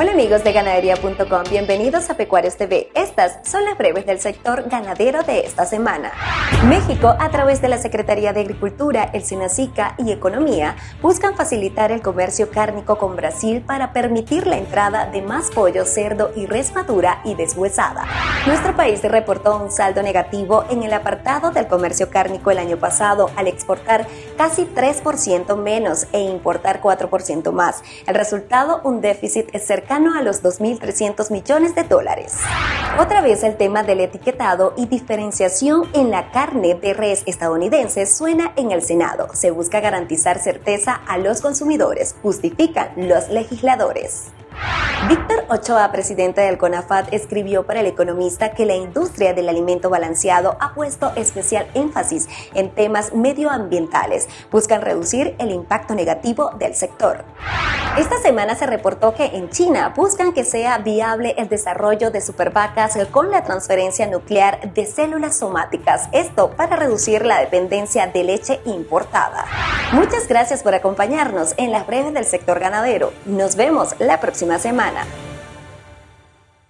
Hola amigos de ganadería.com, bienvenidos a Pecuarios TV. Estas son las breves del sector ganadero de esta semana. México, a través de la Secretaría de Agricultura, el SINACICA y Economía, buscan facilitar el comercio cárnico con Brasil para permitir la entrada de más pollo, cerdo y res madura y deshuesada. Nuestro país reportó un saldo negativo en el apartado del comercio cárnico el año pasado al exportar casi 3% menos e importar 4% más. El resultado, un déficit cercano cercano a los 2.300 millones de dólares. Otra vez el tema del etiquetado y diferenciación en la carne de res estadounidense suena en el Senado. Se busca garantizar certeza a los consumidores, justifican los legisladores. Víctor Ochoa, presidente del CONAFAT, escribió para el economista que la industria del alimento balanceado ha puesto especial énfasis en temas medioambientales. Buscan reducir el impacto negativo del sector. Esta semana se reportó que en China buscan que sea viable el desarrollo de supervacas con la transferencia nuclear de células somáticas, esto para reducir la dependencia de leche importada. Muchas gracias por acompañarnos en las breves del sector ganadero. Nos vemos la próxima semana.